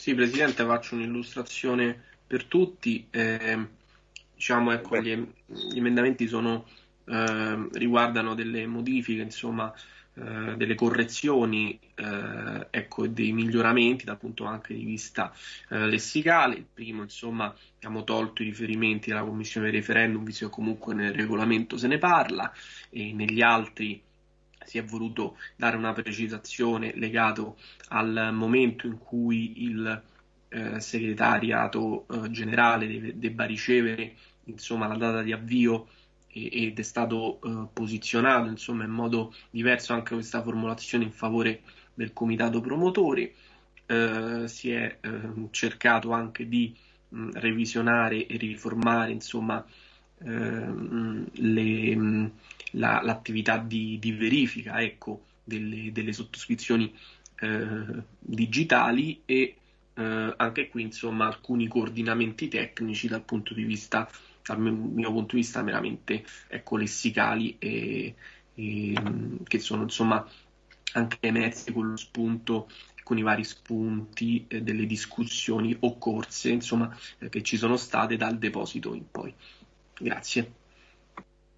Sì, Presidente, faccio un'illustrazione per tutti. Eh, diciamo, ecco, gli, gli, emendamenti sono, eh, riguardano delle modifiche, insomma, eh, delle correzioni eh, ecco, e dei miglioramenti dal punto anche di vista eh, lessicale. Il primo, insomma, abbiamo tolto i riferimenti alla commissione dei referendum, visto che comunque nel regolamento se ne parla, e negli altri si è voluto dare una precisazione legato al momento in cui il eh, segretariato eh, generale deve, debba ricevere insomma, la data di avvio ed è stato eh, posizionato insomma, in modo diverso anche questa formulazione in favore del comitato promotori. Eh, si è eh, cercato anche di mh, revisionare e riformare insomma, ehm, le, la, l'attività di, di verifica ecco, delle, delle, sottoscrizioni eh, digitali e eh, anche qui insomma alcuni coordinamenti tecnici dal punto di vista dal mio, punto di vista meramente ecco, lessicali e, e, che sono insomma anche emersi con lo spunto con i vari spunti eh, delle discussioni occorse insomma eh, che ci sono state dal deposito in poi. Grazie